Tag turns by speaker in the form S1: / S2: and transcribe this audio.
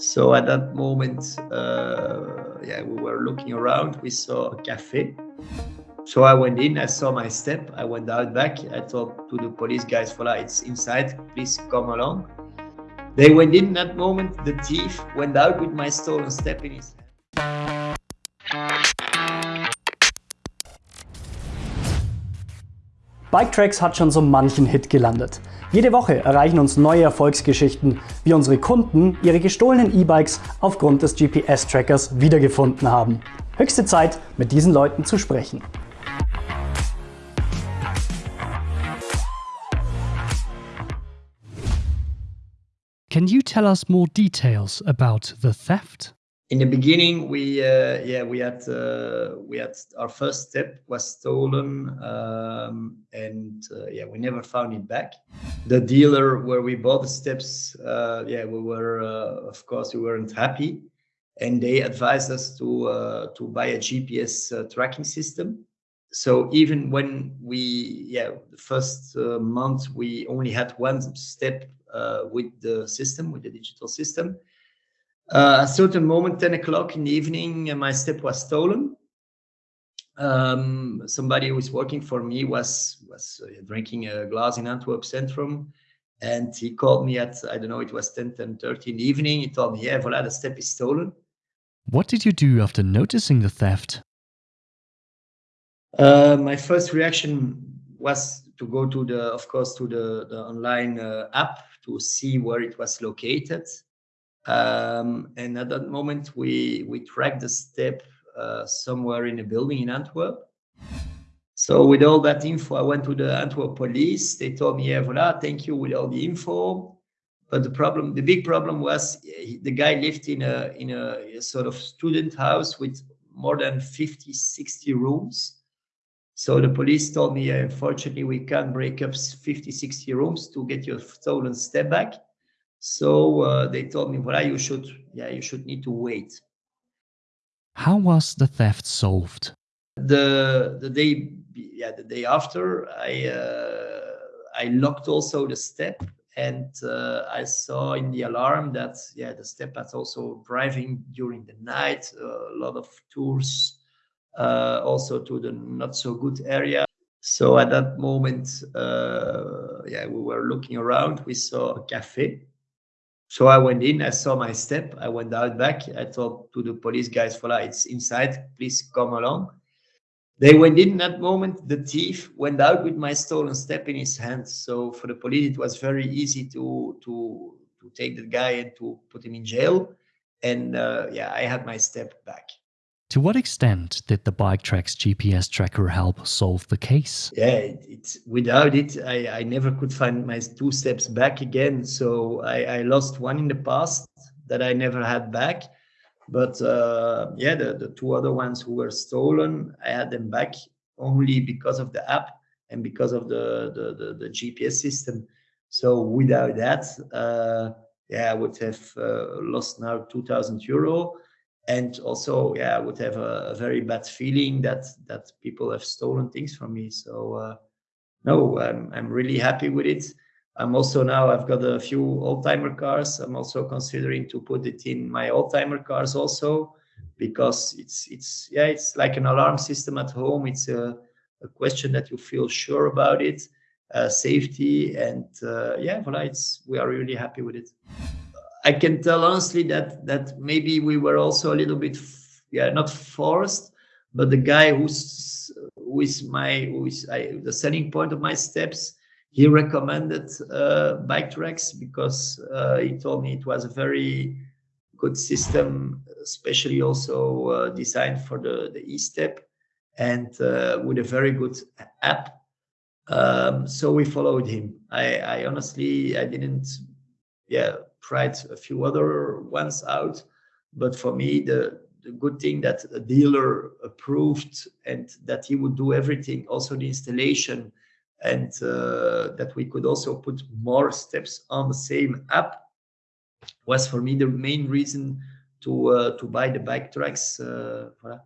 S1: So at that moment, uh, yeah, we were looking around. We saw a cafe. So I went in. I saw my step. I went out back. I told to the police guys, "Voila, it's inside. Please come along." They went in. That moment, the thief went out with my stolen step in his
S2: Biketracks hat schon so manchen Hit gelandet. Jede Woche erreichen uns neue Erfolgsgeschichten, wie unsere Kunden ihre gestohlenen E-Bikes aufgrund des GPS-Trackers wiedergefunden haben. Höchste Zeit, mit diesen Leuten zu sprechen.
S3: Can you tell us more details about the theft?
S1: In the beginning we uh, yeah we had uh, we had our first step was stolen um, and uh, yeah we never found it back. The dealer where we bought the steps uh, yeah we were uh, of course we weren't happy and they advised us to uh, to buy a gps tracking system. So even when we yeah the first month we only had one step with the system with the digital system uh, a certain moment, 10 o'clock in the evening, uh, my step was stolen. Um, somebody who was working for me was was uh, drinking a glass in Antwerp Centrum, and he called me at I don't know it was 10 10 30 in the evening. He told me, "Yeah, voila, the step is stolen."
S3: What did you do after noticing the theft?
S1: Uh, my first reaction was to go to the, of course, to the, the online uh, app to see where it was located. Um, and at that moment, we we tracked the step uh, somewhere in a building in Antwerp. So with all that info, I went to the Antwerp police. They told me, "Yeah, voila, thank you with all the info." But the problem, the big problem was the guy lived in a in a, a sort of student house with more than 50, 60 rooms. So the police told me, unfortunately, we can't break up 50, 60 rooms to get your stolen step back. So uh, they told me, well, you should, yeah, you should need to wait.
S3: How was the theft solved?
S1: The the day, yeah, the day after, I uh, I locked also the step, and uh, I saw in the alarm that yeah, the step was also driving during the night, a lot of tours, uh, also to the not so good area. So at that moment, uh, yeah, we were looking around. We saw a cafe so I went in, I saw my step, I went out back, I told to the police guys, voila, it's inside, please come along. They went in that moment, the thief went out with my stolen step in his hand. So for the police, it was very easy to to to take the guy and to put him in jail. And uh, yeah, I had my step back.
S3: To what extent did the BikeTrax GPS tracker help solve the case?
S1: Yeah, it, it's without it, I, I never could find my two steps back again. So I, I lost one in the past that I never had back. But uh, yeah, the, the two other ones who were stolen, I had them back only because of the app and because of the, the, the, the GPS system. So without that, uh, yeah, I would have uh, lost now 2000 euro and also yeah i would have a, a, very bad feeling that that people have stolen things from me. So uh, no I'm, I'm really happy with it. I'm also now i've got a few old-timer cars. I'm also considering to put it in my old-timer cars also because it's it's yeah it's like an alarm system at home. It's a, a question that you feel sure about it uh, safety and uh, yeah voila it's we are really happy with it I can tell honestly that that maybe we were also a little bit, yeah, not forced, but the guy who's who is my who is I, the selling point of my steps, he recommended uh, BikeTrax because uh, he told me it was a very good system, especially also uh, designed for the the e-step and uh, with a very good app. Um, so we followed him. I, I honestly I didn't, yeah tried a few other ones out. But for me, the, the good thing that a dealer approved and that he would do everything, also the installation, and uh, that we could also put more steps on the same app was for me the main reason to uh, to buy the BikeTrax. Uh,